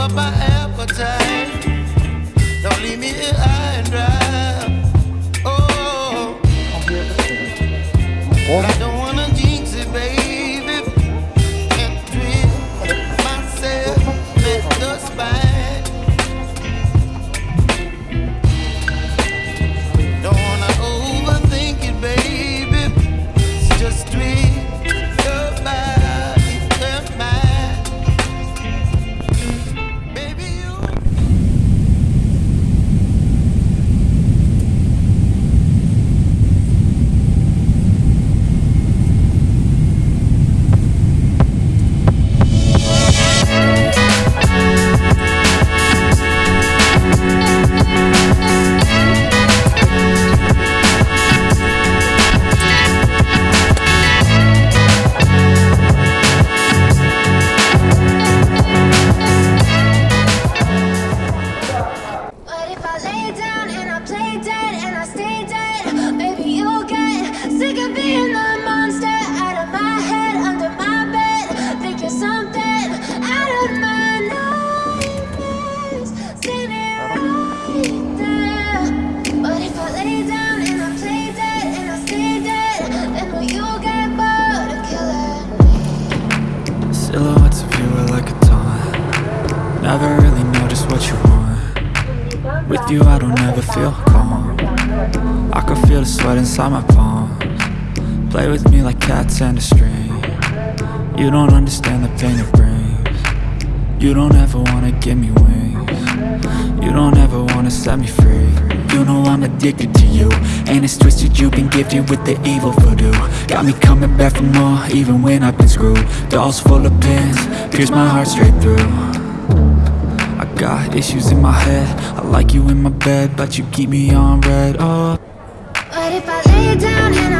up my appetite. Don't leave me here. You are like a taunt. Never really know just what you want. With you I don't ever feel calm. I can feel the sweat inside my palms. Play with me like cats and a string. You don't understand the pain it brings. You don't ever wanna give me wings. You don't ever wanna set me free You know I'm addicted to you. And it's twisted you've been gifted with the evil voodoo. Got me coming back for more even when I've been screwed. Dolls full of pins, pierce my heart straight through. I got issues in my head. I like you in my bed But you keep me on red, oh. But if I lay down and I